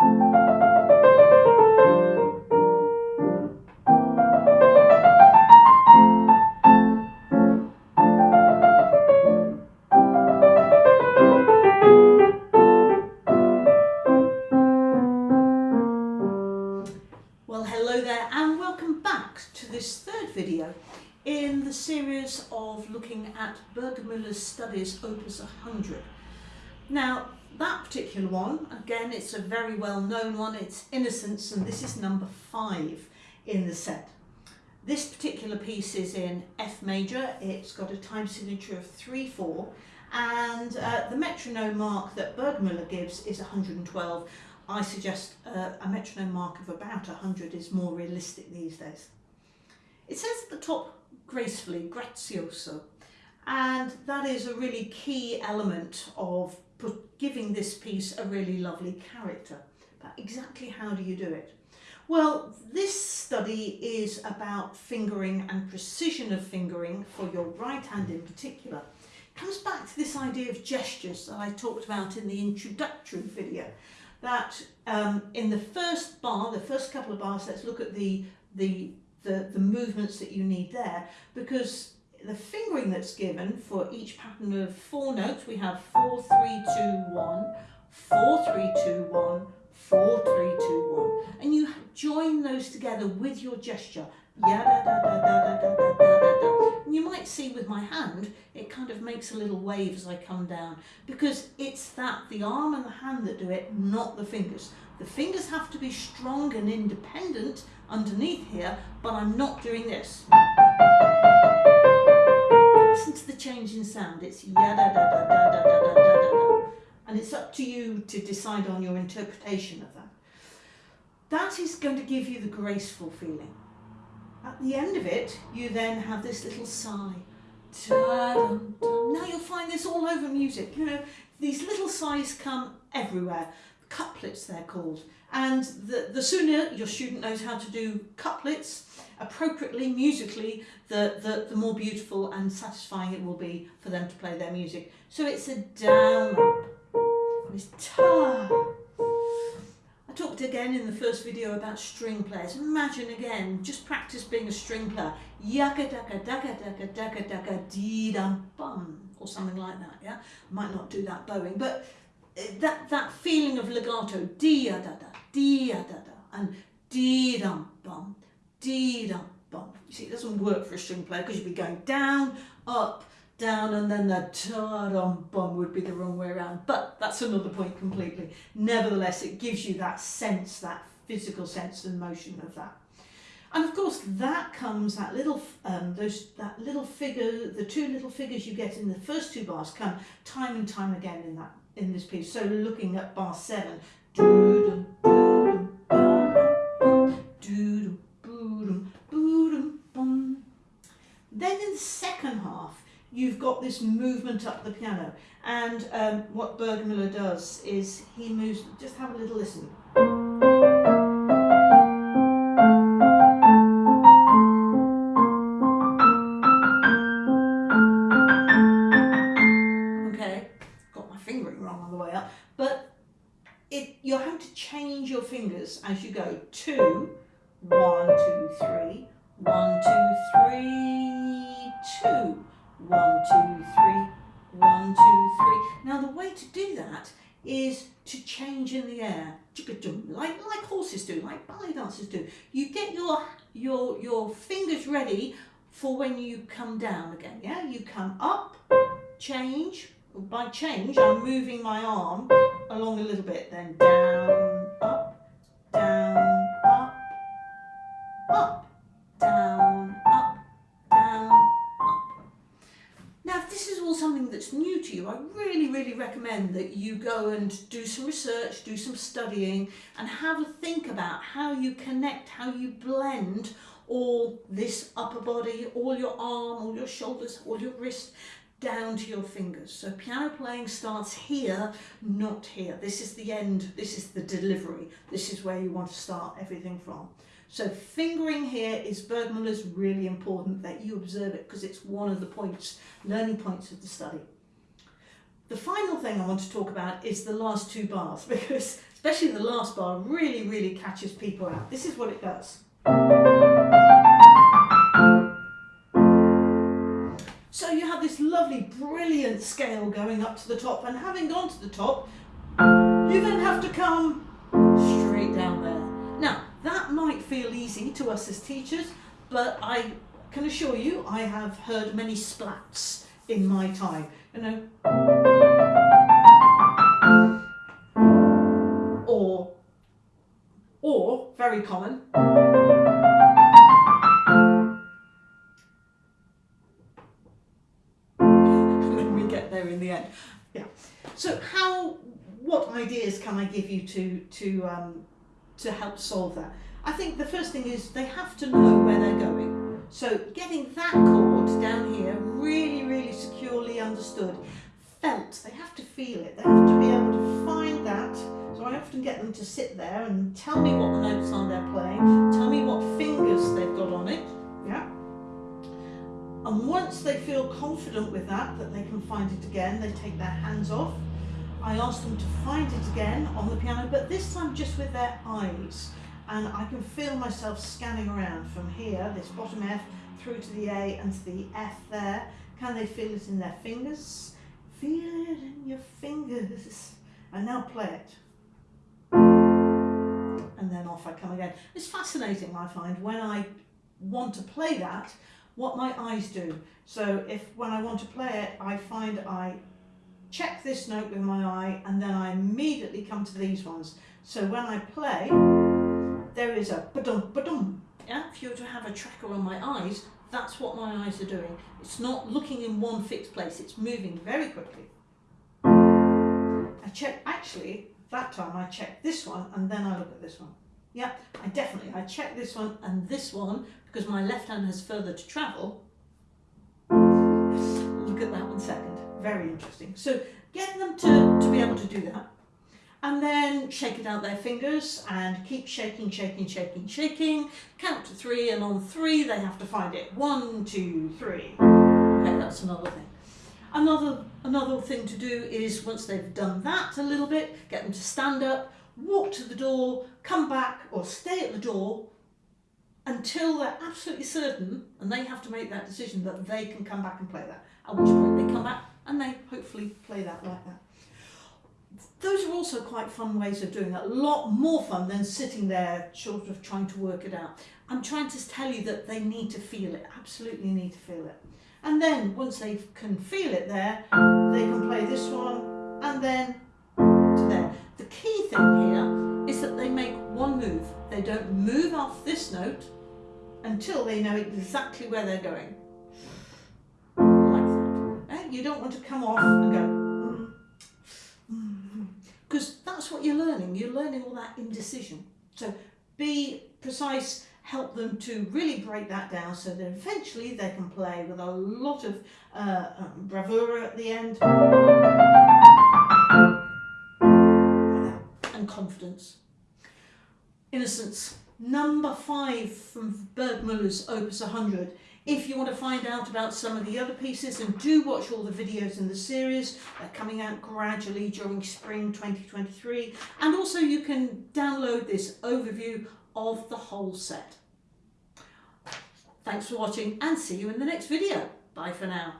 Well hello there and welcome back to this third video in the series of looking at Burgermüller's studies Opus 100. Now that particular one, again it's a very well known one, it's Innocence and this is number five in the set. This particular piece is in F major, it's got a time signature of 3-4 and uh, the metronome mark that Burgmüller gives is 112 I suggest uh, a metronome mark of about 100 is more realistic these days. It says at the top gracefully, grazioso, and that is a really key element of giving this piece a really lovely character. But exactly how do you do it? Well, this study is about fingering and precision of fingering for your right hand in particular. It comes back to this idea of gestures that I talked about in the introductory video that um, in the first bar, the first couple of bars, let's look at the, the, the, the movements that you need there because the fingering that's given for each pattern of four notes, we have four, three, two, one, four, three, two, one, four, three, two, one. And you join those together with your gesture. Yeah, da, da, da, da, da, da, da, da, da. And you might see with my hand, it kind of makes a little wave as I come down because it's that, the arm and the hand that do it, not the fingers. The fingers have to be strong and independent underneath here, but I'm not doing this. Sound. It's ya da da da da da da da da da. And it's up to you to decide on your interpretation of that. That is going to give you the graceful feeling. At the end of it, you then have this little sigh. Now you'll find this all over music. You know, these little sighs come everywhere. Couplets they're called. And the, the sooner your student knows how to do couplets appropriately, musically, the, the, the more beautiful and satisfying it will be for them to play their music. So it's a down up. It's ta. I talked again in the first video about string players. Imagine again, just practice being a string player. Yaka daka daka daka daka daka dee dum bum or something like that. Yeah, might not do that bowing, but uh, that that feeling of legato dee da da dee da da and dee dum bum dee dum bum. You see, it doesn't work for a string player because you'd be going down, up, down and then the ta-dum bum would be the wrong way around. But that's another point completely. Nevertheless it gives you that sense that physical sense and motion of that. And of course that comes that little um, those that little figure the two little figures you get in the first two bars come time and time again in that in this piece. So looking at bar seven doo -dum, this movement up the piano. And um, what Burgermüller does is he moves, just have a little listen. Okay, got my fingering wrong on the way up, but it, you're having to change your fingers as you go. Two, one, two, three, one, two, three, two one, two, three, one, two, three. Now the way to do that is to change in the air, like, like horses do, like ballet dancers do. You get your, your, your fingers ready for when you come down again, yeah? You come up, change, by change I'm moving my arm along a little bit, then down, up, down, up, up, something that's new to you, I really, really recommend that you go and do some research, do some studying and have a think about how you connect, how you blend all this upper body, all your arm, all your shoulders, all your wrist, down to your fingers. So piano playing starts here, not here. This is the end, this is the delivery. This is where you want to start everything from. So fingering here is Burgmüller's really important that you observe it because it's one of the points, learning points of the study. The final thing I want to talk about is the last two bars because especially the last bar, really, really catches people out. This is what it does. So you have this lovely, brilliant scale going up to the top, and having gone to the top, you then have to come easy to us as teachers, but I can assure you I have heard many splats in my time. You know, or, or, very common, we get there in the end. Yeah. So how, what ideas can I give you to, to, um, to help solve that? I think the first thing is they have to know where they're going. So getting that chord down here really, really securely understood, felt, they have to feel it, they have to be able to find that. So I often get them to sit there and tell me what the notes are they're playing, tell me what fingers they've got on it, yeah. And once they feel confident with that, that they can find it again, they take their hands off. I ask them to find it again on the piano, but this time just with their eyes and I can feel myself scanning around from here, this bottom F, through to the A and to the F there. Can they feel it in their fingers? Feel it in your fingers. And now play it. And then off I come again. It's fascinating, I find, when I want to play that, what my eyes do. So if when I want to play it, I find I check this note with my eye and then I immediately come to these ones. So when I play, there is a ba-dum, ba-dum. Yeah, if you were to have a tracker on my eyes, that's what my eyes are doing. It's not looking in one fixed place, it's moving very quickly. I check, actually, that time I check this one and then I look at this one. Yeah, I definitely, I check this one and this one because my left hand has further to travel. Look at that one second, very interesting. So get them to, to be able to do that and then shake it out their fingers and keep shaking, shaking, shaking, shaking. Count to three and on three they have to find it. One, two, three. Okay, that's another thing. Another, another thing to do is once they've done that a little bit, get them to stand up, walk to the door, come back or stay at the door until they're absolutely certain and they have to make that decision that they can come back and play that. At which point they come back and they hopefully play that like that those are also quite fun ways of doing it. A lot more fun than sitting there sort of trying to work it out. I'm trying to tell you that they need to feel it, absolutely need to feel it. And then once they can feel it there, they can play this one and then to there. The key thing here is that they make one move. They don't move off this note until they know exactly where they're going. Like that. Eh? You don't want to come off and go, because that's what you're learning. You're learning all that indecision. So be precise, help them to really break that down so that eventually they can play with a lot of uh, um, bravura at the end and confidence. Innocence. Number five from Burgmüller's Opus 100 if you want to find out about some of the other pieces and do watch all the videos in the series, they're coming out gradually during spring 2023 and also you can download this overview of the whole set. Thanks for watching and see you in the next video. Bye for now.